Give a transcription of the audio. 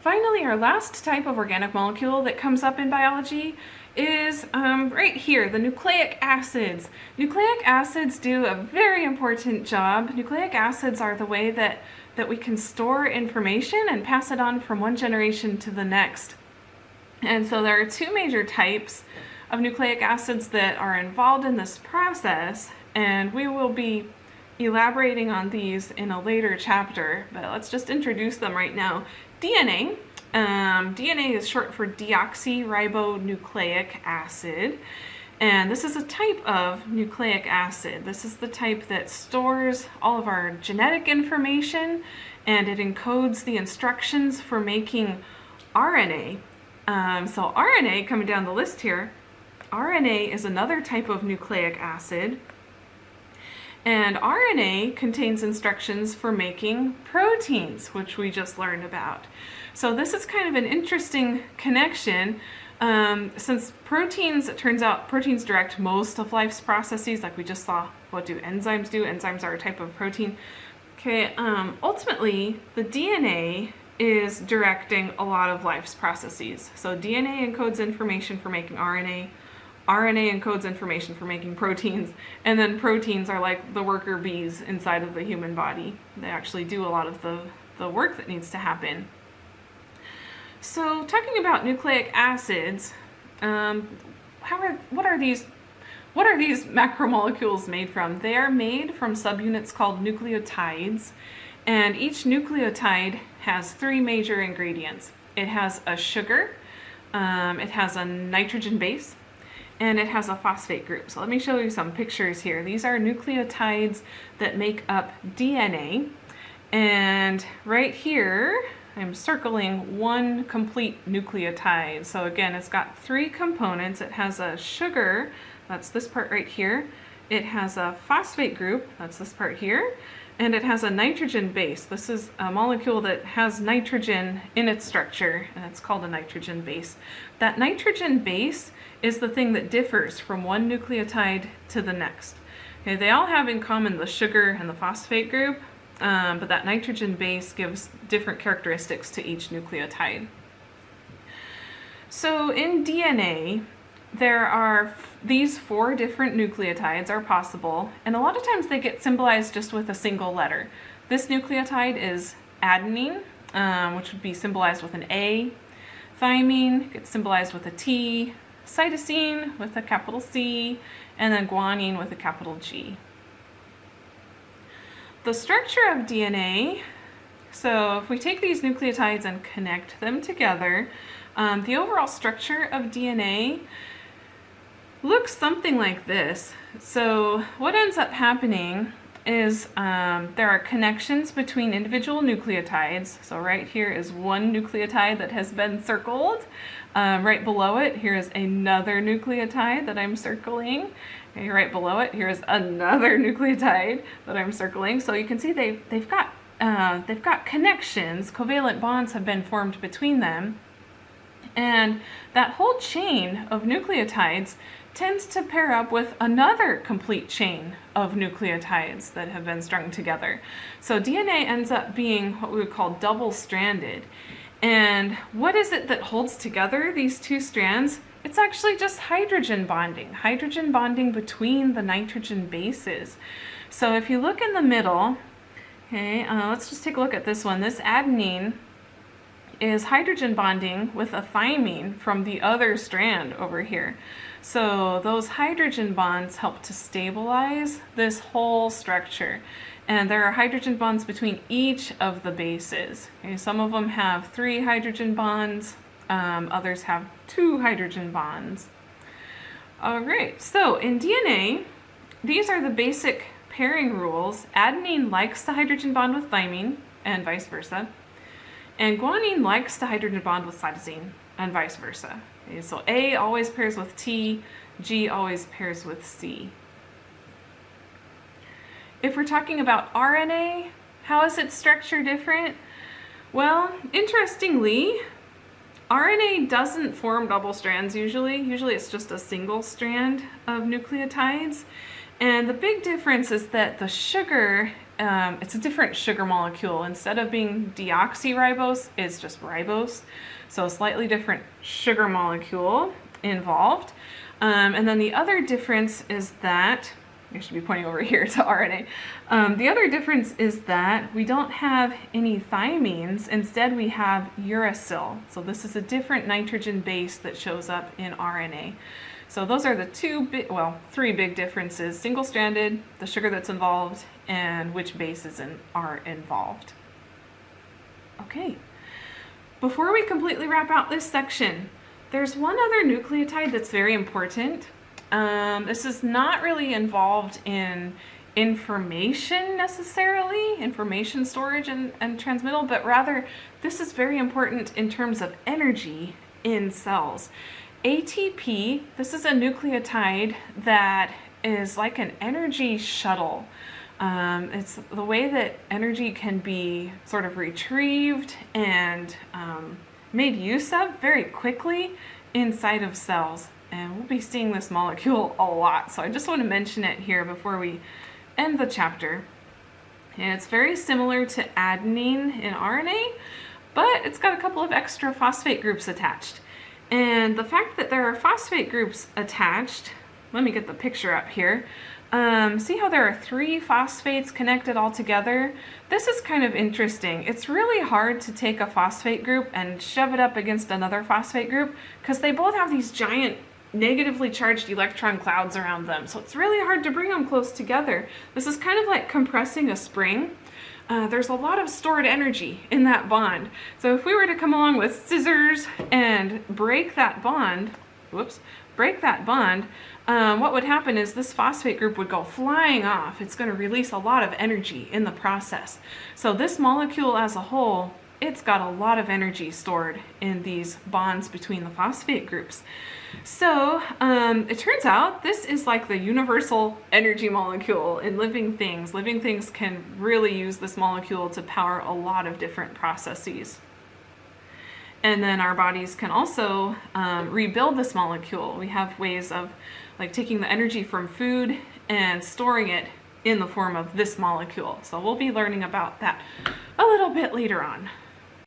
Finally, our last type of organic molecule that comes up in biology is um, right here, the nucleic acids. Nucleic acids do a very important job. Nucleic acids are the way that, that we can store information and pass it on from one generation to the next. And so there are two major types of nucleic acids that are involved in this process, and we will be elaborating on these in a later chapter, but let's just introduce them right now. DNA um, DNA is short for deoxyribonucleic acid. And this is a type of nucleic acid. This is the type that stores all of our genetic information and it encodes the instructions for making RNA. Um, so RNA, coming down the list here, RNA is another type of nucleic acid. And RNA contains instructions for making proteins, which we just learned about. So this is kind of an interesting connection um, since proteins, it turns out proteins direct most of life's processes, like we just saw what do enzymes do. Enzymes are a type of protein. Okay, um, ultimately, the DNA is directing a lot of life's processes. So DNA encodes information for making RNA, RNA encodes information for making proteins, and then proteins are like the worker bees inside of the human body. They actually do a lot of the, the work that needs to happen. So talking about nucleic acids, um, how are, what are these what are these macromolecules made from? They are made from subunits called nucleotides, and each nucleotide has three major ingredients. It has a sugar, um, it has a nitrogen base, and it has a phosphate group. So let me show you some pictures here. These are nucleotides that make up DNA, and right here, I'm circling one complete nucleotide. So again, it's got three components. It has a sugar, that's this part right here. It has a phosphate group, that's this part here. And it has a nitrogen base. This is a molecule that has nitrogen in its structure, and it's called a nitrogen base. That nitrogen base is the thing that differs from one nucleotide to the next. Okay, they all have in common the sugar and the phosphate group, um, but that nitrogen base gives different characteristics to each nucleotide. So in DNA, there are these four different nucleotides are possible, and a lot of times they get symbolized just with a single letter. This nucleotide is adenine, um, which would be symbolized with an A. Thymine gets symbolized with a T. Cytosine with a capital C, and then guanine with a capital G the structure of DNA, so if we take these nucleotides and connect them together, um, the overall structure of DNA looks something like this. So what ends up happening is um, there are connections between individual nucleotides. So right here is one nucleotide that has been circled. Um, right below it, here's another nucleotide that I'm circling. Okay, right below it, here's another nucleotide that I'm circling. So you can see they've, they've, got, uh, they've got connections, covalent bonds have been formed between them. And that whole chain of nucleotides tends to pair up with another complete chain of nucleotides that have been strung together. So DNA ends up being what we would call double-stranded. And what is it that holds together these two strands? It's actually just hydrogen bonding, hydrogen bonding between the nitrogen bases. So if you look in the middle, okay, uh, let's just take a look at this one. This adenine is hydrogen bonding with a thymine from the other strand over here. So those hydrogen bonds help to stabilize this whole structure. And there are hydrogen bonds between each of the bases. Okay, some of them have three hydrogen bonds, um, others have two hydrogen bonds. All right, so in DNA, these are the basic pairing rules. Adenine likes to hydrogen bond with thymine and vice versa. And guanine likes to hydrogen bond with cytosine and vice versa. Okay, so A always pairs with T, G always pairs with C. If we're talking about RNA, how is its structure different? Well, interestingly, RNA doesn't form double strands usually. Usually it's just a single strand of nucleotides. And the big difference is that the sugar um, it's a different sugar molecule. Instead of being deoxyribose, it's just ribose. So a slightly different sugar molecule involved. Um, and then the other difference is that, I should be pointing over here to RNA. Um, the other difference is that we don't have any thymines. Instead, we have uracil. So this is a different nitrogen base that shows up in RNA. So those are the two, well, three big differences. Single-stranded, the sugar that's involved, and which bases in, are involved. Okay, before we completely wrap out this section, there's one other nucleotide that's very important. Um, this is not really involved in information necessarily, information storage and, and transmittal, but rather this is very important in terms of energy in cells. ATP, this is a nucleotide that is like an energy shuttle. Um, it's the way that energy can be sort of retrieved and um, made use of very quickly inside of cells. And we'll be seeing this molecule a lot, so I just want to mention it here before we end the chapter. And it's very similar to adenine in RNA, but it's got a couple of extra phosphate groups attached. And the fact that there are phosphate groups attached, let me get the picture up here. Um, see how there are three phosphates connected all together? This is kind of interesting. It's really hard to take a phosphate group and shove it up against another phosphate group because they both have these giant negatively charged electron clouds around them. So it's really hard to bring them close together. This is kind of like compressing a spring uh, there's a lot of stored energy in that bond. So if we were to come along with scissors and break that bond, whoops, break that bond, um, what would happen is this phosphate group would go flying off. It's going to release a lot of energy in the process. So this molecule as a whole it's got a lot of energy stored in these bonds between the phosphate groups. So um, it turns out this is like the universal energy molecule in living things. Living things can really use this molecule to power a lot of different processes. And then our bodies can also um, rebuild this molecule. We have ways of like taking the energy from food and storing it in the form of this molecule. So we'll be learning about that a little bit later on.